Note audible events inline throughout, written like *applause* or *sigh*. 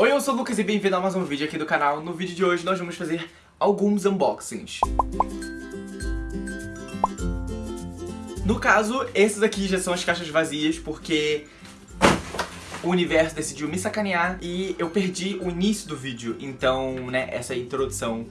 Oi, eu sou o Lucas e bem-vindo a mais um vídeo aqui do canal. No vídeo de hoje nós vamos fazer alguns unboxings. No caso, esses aqui já são as caixas vazias porque o universo decidiu me sacanear e eu perdi o início do vídeo. Então, né, essa introdução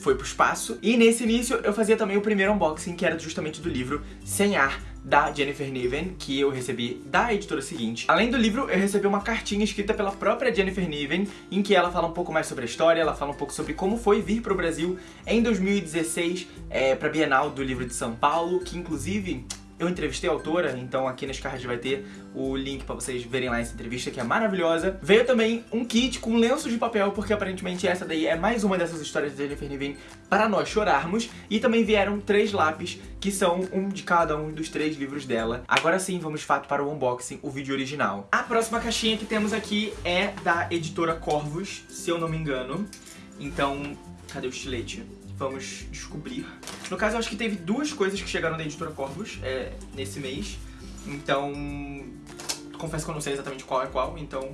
foi pro espaço. E nesse início eu fazia também o primeiro unboxing, que era justamente do livro Sem Ar, da Jennifer Niven, que eu recebi da editora seguinte. Além do livro, eu recebi uma cartinha escrita pela própria Jennifer Niven, em que ela fala um pouco mais sobre a história, ela fala um pouco sobre como foi vir pro Brasil em 2016 é, pra Bienal do Livro de São Paulo, que inclusive eu entrevistei a autora, então aqui nas cards vai ter o link pra vocês verem lá essa entrevista, que é maravilhosa. Veio também um kit com lenços de papel, porque aparentemente essa daí é mais uma dessas histórias de Jennifer Niven para nós chorarmos. E também vieram três lápis, que são um de cada um dos três livros dela. Agora sim, vamos de fato para o unboxing, o vídeo original. A próxima caixinha que temos aqui é da editora Corvos, se eu não me engano. Então, cadê o estilete? Vamos descobrir. No caso, eu acho que teve duas coisas que chegaram da Editora Corvus é, nesse mês. Então, confesso que eu não sei exatamente qual é qual, então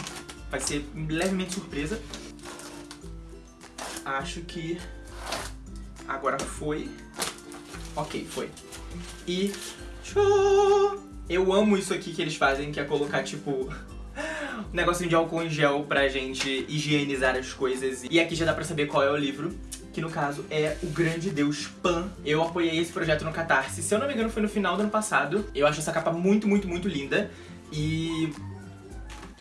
vai ser levemente surpresa. Acho que agora foi. Ok, foi. E... Eu amo isso aqui que eles fazem, que é colocar, tipo, *laughs* um negocinho de álcool em gel pra gente higienizar as coisas. E aqui já dá pra saber qual é o livro que no caso é o grande deus Pan. Eu apoiei esse projeto no Catarse, se eu não me engano foi no final do ano passado. Eu acho essa capa muito, muito, muito linda e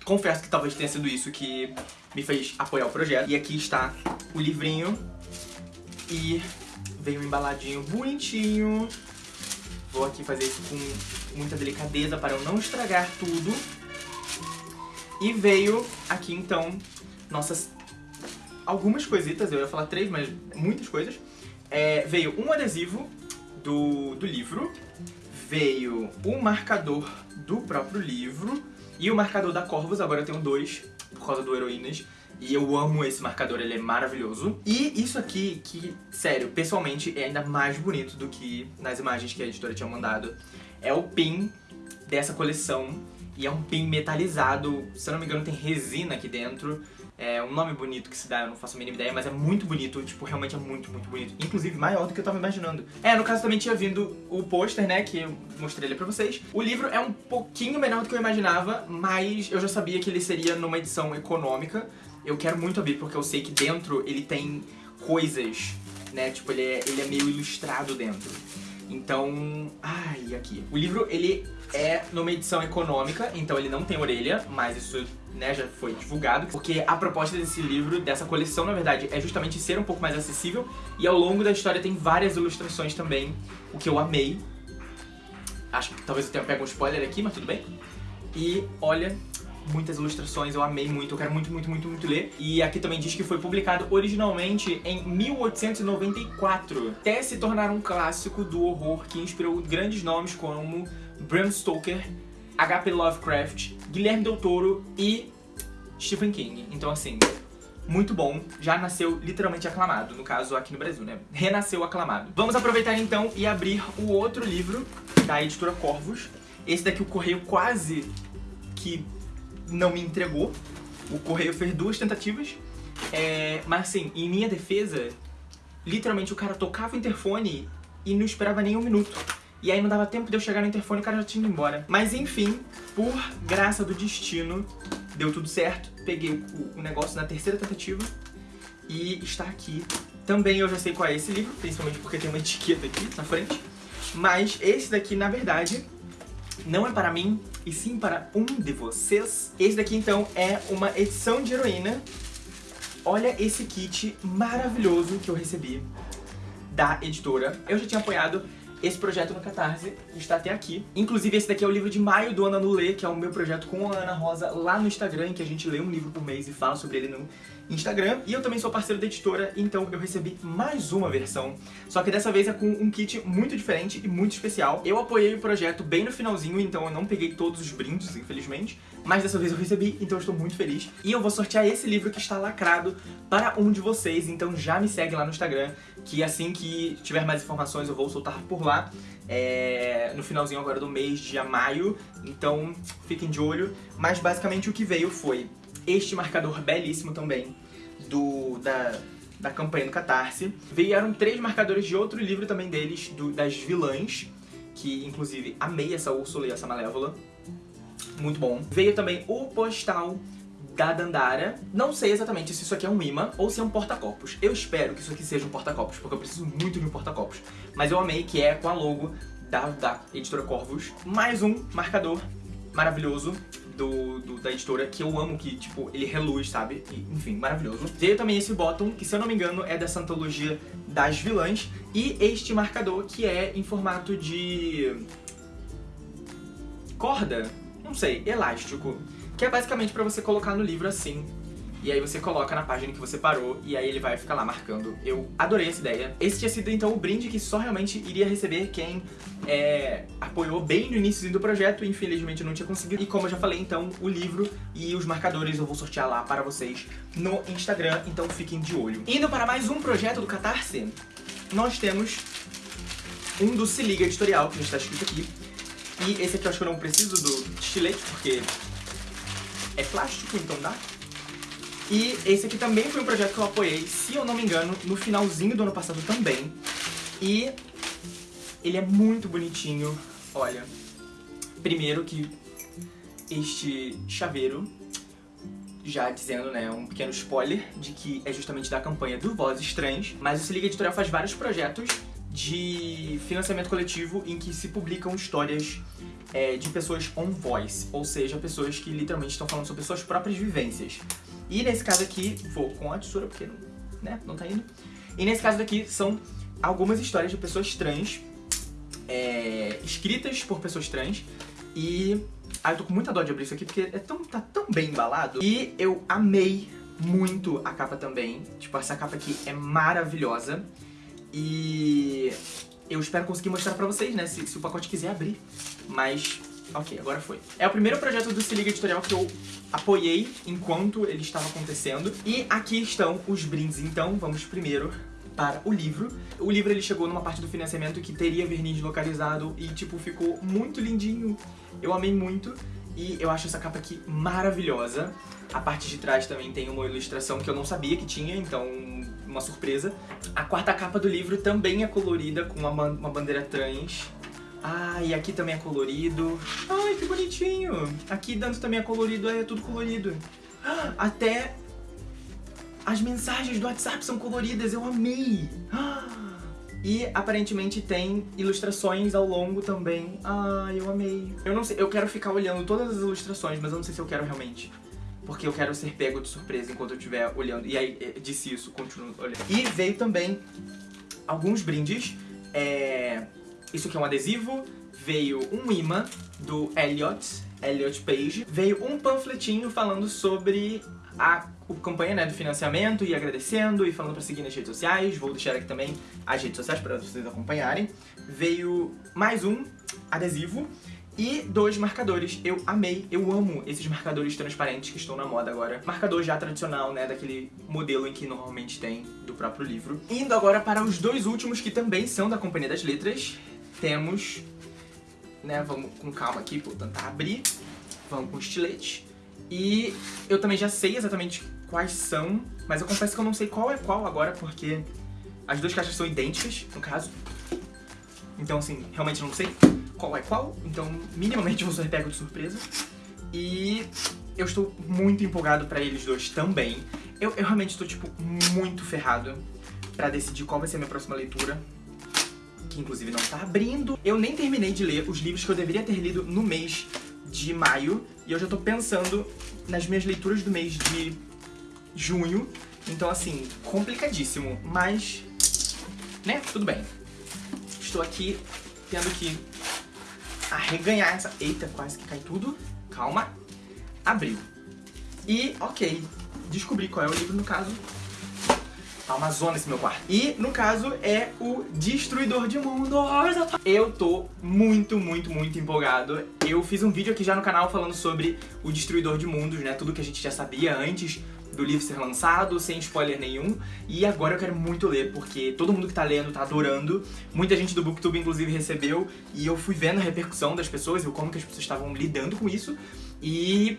confesso que talvez tenha sido isso que me fez apoiar o projeto. E aqui está o livrinho e veio embaladinho bonitinho. Vou aqui fazer isso com muita delicadeza para eu não estragar tudo. E veio aqui então nossas algumas coisitas, eu ia falar três, mas muitas coisas. É, veio um adesivo do, do livro, veio um marcador do próprio livro e o marcador da Corvus, agora eu tenho dois, por causa do Heroínas. E eu amo esse marcador, ele é maravilhoso. E isso aqui, que, sério, pessoalmente é ainda mais bonito do que nas imagens que a editora tinha mandado. É o pin dessa coleção. E é um pin metalizado, se eu não me engano tem resina aqui dentro. É um nome bonito que se dá, eu não faço a mínima ideia, mas é muito bonito, tipo, realmente é muito, muito bonito. Inclusive, maior do que eu tava imaginando. É, no caso também tinha vindo o pôster, né, que eu mostrei ele pra vocês. O livro é um pouquinho menor do que eu imaginava, mas eu já sabia que ele seria numa edição econômica. Eu quero muito abrir, porque eu sei que dentro ele tem coisas, né, tipo, ele é, ele é meio ilustrado dentro. Então, ai, aqui. O livro, ele é numa edição econômica, então ele não tem orelha, mas isso né, já foi divulgado, porque a proposta desse livro, dessa coleção, na verdade, é justamente ser um pouco mais acessível, e ao longo da história tem várias ilustrações também, o que eu amei. Acho que talvez eu tenha pego um spoiler aqui, mas tudo bem. E olha, muitas ilustrações, eu amei muito, eu quero muito, muito, muito, muito ler. E aqui também diz que foi publicado originalmente em 1894, até se tornar um clássico do horror que inspirou grandes nomes como Bram Stoker, H.P. Lovecraft, Guilherme Del Toro e Stephen King. Então assim, muito bom, já nasceu literalmente aclamado, no caso aqui no Brasil, né? Renasceu aclamado. Vamos aproveitar então e abrir o outro livro da editora Corvus. Esse daqui o Correio quase que não me entregou. O Correio fez duas tentativas. É, mas assim, em minha defesa, literalmente o cara tocava o interfone e não esperava nem um minuto. E aí não dava tempo de eu chegar no interfone e o cara já tinha ido embora. Mas enfim, por graça do destino, deu tudo certo. Peguei o, o negócio na terceira tentativa e está aqui. Também eu já sei qual é esse livro, principalmente porque tem uma etiqueta aqui na frente. Mas esse daqui, na verdade, não é para mim, e sim para um de vocês. Esse daqui, então, é uma edição de heroína. Olha esse kit maravilhoso que eu recebi da editora. Eu já tinha apoiado esse projeto no Catarse está até aqui. Inclusive, esse daqui é o livro de maio do Ana no Lê, que é o meu projeto com a Ana Rosa lá no Instagram, em que a gente lê um livro por mês e fala sobre ele no Instagram. E eu também sou parceiro da editora, então eu recebi mais uma versão. Só que dessa vez é com um kit muito diferente e muito especial. Eu apoiei o projeto bem no finalzinho, então eu não peguei todos os brindes, infelizmente. Mas dessa vez eu recebi, então eu estou muito feliz. E eu vou sortear esse livro que está lacrado para um de vocês, então já me segue lá no Instagram, que assim que tiver mais informações eu vou soltar por lá. É, no finalzinho agora do mês de maio, então fiquem de olho. Mas basicamente o que veio foi este marcador belíssimo também, do, da, da campanha do Catarse. Vieram três marcadores de outro livro também deles, do, das vilãs, que inclusive amei essa Úrsula e essa Malévola. Muito bom. Veio também o postal da Dandara. Não sei exatamente se isso aqui é um imã ou se é um porta-copos. Eu espero que isso aqui seja um porta-copos, porque eu preciso muito de um porta-copos. Mas eu amei que é com a logo da, da editora Corvus. Mais um marcador maravilhoso do, do, da editora, que eu amo, que, tipo, ele reluz, sabe? E, enfim, maravilhoso. Veio também esse bottom, que se eu não me engano é dessa antologia das vilãs, e este marcador, que é em formato de... corda? Não sei, elástico. Que é basicamente pra você colocar no livro assim, e aí você coloca na página que você parou e aí ele vai ficar lá marcando. Eu adorei essa ideia. Esse tinha sido então o brinde que só realmente iria receber quem é, apoiou bem no início do projeto, infelizmente não tinha conseguido. E como eu já falei, então, o livro e os marcadores eu vou sortear lá para vocês no Instagram, então fiquem de olho. Indo para mais um projeto do Catarse, nós temos um do Se Liga Editorial, que já está escrito aqui. E esse aqui eu acho que eu não preciso do estilete, porque é plástico, então dá. E esse aqui também foi um projeto que eu apoiei, se eu não me engano, no finalzinho do ano passado também. E ele é muito bonitinho, olha. Primeiro que este chaveiro, já dizendo, né, um pequeno spoiler de que é justamente da campanha do Vozes Trans, mas o Se Liga Editorial faz vários projetos de financiamento coletivo em que se publicam histórias é, de pessoas on voice, ou seja, pessoas que literalmente estão falando sobre suas próprias vivências. E nesse caso aqui, vou com a tesoura porque não, né, não tá indo. E nesse caso daqui são algumas histórias de pessoas trans, é, escritas por pessoas trans. E ah, eu tô com muita dó de abrir isso aqui porque é tão, tá tão bem embalado. E eu amei muito a capa também. Tipo, essa capa aqui é maravilhosa. E eu espero conseguir mostrar pra vocês, né, se, se o pacote quiser abrir. Mas Ok, agora foi. É o primeiro projeto do Se Liga Editorial que eu apoiei enquanto ele estava acontecendo. E aqui estão os brindes, então vamos primeiro para o livro. O livro ele chegou numa parte do financiamento que teria verniz localizado e tipo, ficou muito lindinho. Eu amei muito e eu acho essa capa aqui maravilhosa. A parte de trás também tem uma ilustração que eu não sabia que tinha, então uma surpresa. A quarta capa do livro também é colorida com uma, uma bandeira trans ah, e aqui também é colorido. Ai, que bonitinho. Aqui dentro também é colorido, é tudo colorido. *gasps* Até as mensagens do WhatsApp são coloridas, eu amei. *gasps* E aparentemente tem ilustrações ao longo também. Ai, eu amei. Eu não sei, eu quero ficar olhando todas as ilustrações, mas eu não sei se eu quero realmente. Porque eu quero ser pego de surpresa enquanto eu estiver olhando. E aí, eh, disse isso, continuo olhando. E veio também alguns brindes. É isso aqui é um adesivo, veio um imã do Elliot, Elliot Page, veio um panfletinho falando sobre a campanha né, do financiamento e agradecendo e falando pra seguir nas redes sociais, vou deixar aqui também as redes sociais para vocês acompanharem. Veio mais um adesivo e dois marcadores. Eu amei, eu amo esses marcadores transparentes que estão na moda agora. Marcador já tradicional, né, daquele modelo em que normalmente tem do próprio livro. Indo agora para os dois últimos que também são da Companhia das Letras, temos, né, vamos com calma aqui, vou tentar abrir, vamos com estilete. E eu também já sei exatamente quais são, mas eu confesso que eu não sei qual é qual agora, porque as duas caixas são idênticas, no caso. Então, assim, realmente não sei qual é qual, então minimamente vou ser pego de surpresa. E eu estou muito empolgado pra eles dois também. Eu, eu realmente estou, tipo, muito ferrado pra decidir qual vai ser a minha próxima leitura que inclusive não tá abrindo. Eu nem terminei de ler os livros que eu deveria ter lido no mês de maio, e eu já tô pensando nas minhas leituras do mês de junho. Então, assim, complicadíssimo, mas, né, tudo bem. Estou aqui tendo que arreganhar essa... Eita, quase que cai tudo. Calma. Abriu. E, ok, descobri qual é o livro, no caso, Tá uma zona esse meu quarto. E, no caso, é o Destruidor de Mundos. Eu tô muito, muito, muito empolgado. Eu fiz um vídeo aqui já no canal falando sobre o Destruidor de Mundos, né? Tudo que a gente já sabia antes do livro ser lançado, sem spoiler nenhum. E agora eu quero muito ler, porque todo mundo que tá lendo tá adorando. Muita gente do Booktube, inclusive, recebeu. E eu fui vendo a repercussão das pessoas e como que as pessoas estavam lidando com isso. E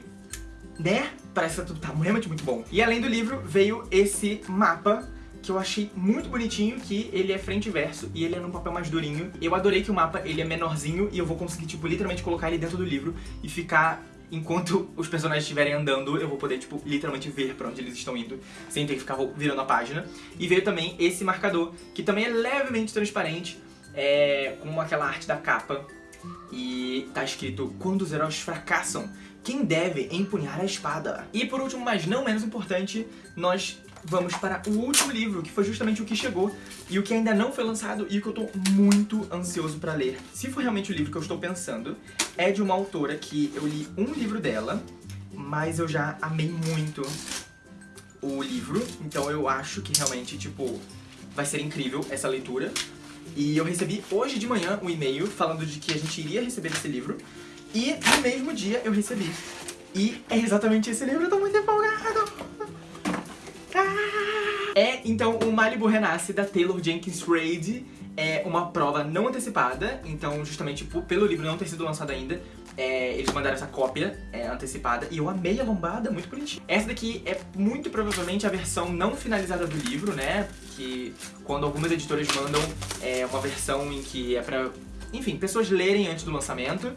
né? Parece que tá, tá realmente muito bom. E além do livro, veio esse mapa que eu achei muito bonitinho, que ele é frente e verso e ele é num papel mais durinho. Eu adorei que o mapa ele é menorzinho e eu vou conseguir, tipo, literalmente colocar ele dentro do livro e ficar enquanto os personagens estiverem andando, eu vou poder, tipo, literalmente ver pra onde eles estão indo, sem ter que ficar virando a página. E veio também esse marcador, que também é levemente transparente, é, com aquela arte da capa. E tá escrito, quando os heróis fracassam, quem deve empunhar a espada? E por último, mas não menos importante, nós vamos para o último livro, que foi justamente o que chegou e o que ainda não foi lançado e que eu tô muito ansioso pra ler. Se for realmente o livro que eu estou pensando, é de uma autora que eu li um livro dela, mas eu já amei muito o livro, então eu acho que realmente, tipo, vai ser incrível essa leitura. E eu recebi hoje de manhã um e-mail falando de que a gente iria receber esse livro, e no mesmo dia eu recebi. E é exatamente esse livro, eu tô muito empolgado! É, então, o Malibu Renasce, da Taylor Jenkins Reid, é uma prova não antecipada, então justamente pelo livro não ter sido lançado ainda, é, eles mandaram essa cópia é, antecipada e eu amei a lombada, muito bonitinha. Essa daqui é muito provavelmente a versão não finalizada do livro, né? Que quando algumas editoras mandam é, uma versão em que é pra, enfim, pessoas lerem antes do lançamento,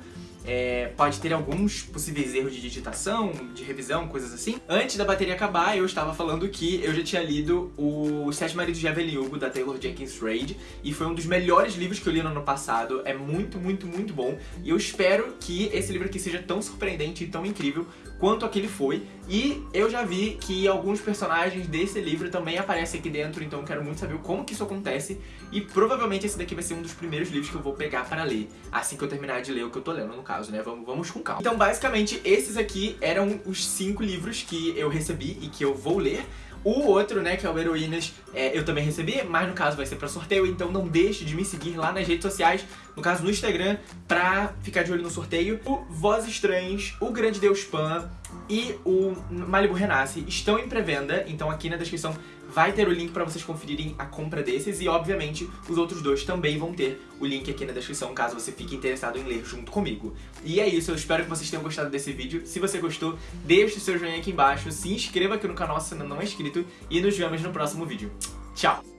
é, pode ter alguns possíveis erros de digitação, de revisão, coisas assim. Antes da bateria acabar, eu estava falando que eu já tinha lido o Sete Maridos de Evelyn Hugo, da Taylor Jenkins Reid, e foi um dos melhores livros que eu li no ano passado. É muito, muito, muito bom. E eu espero que esse livro aqui seja tão surpreendente e tão incrível quanto aquele foi. E eu já vi que alguns personagens desse livro também aparecem aqui dentro, então eu quero muito saber como que isso acontece. E provavelmente esse daqui vai ser um dos primeiros livros que eu vou pegar para ler, assim que eu terminar de ler o que eu tô lendo, no caso, né? Vamos, vamos com calma. Então, basicamente, esses aqui eram os cinco livros que eu recebi e que eu vou ler. O outro, né, que é o Heroínas, é, eu também recebi, mas no caso vai ser pra sorteio, então não deixe de me seguir lá nas redes sociais, no caso no Instagram, pra ficar de olho no sorteio. O Voz Estranhas, o Grande Deus Pan e o Malibu Renasce estão em pré-venda, então aqui na descrição vai ter o link pra vocês conferirem a compra desses e, obviamente, os outros dois também vão ter o link aqui na descrição, caso você fique interessado em ler junto comigo. E é isso, eu espero que vocês tenham gostado desse vídeo. Se você gostou, deixe o seu joinha aqui embaixo, se inscreva aqui no canal se ainda não é inscrito e nos vemos no próximo vídeo. Tchau!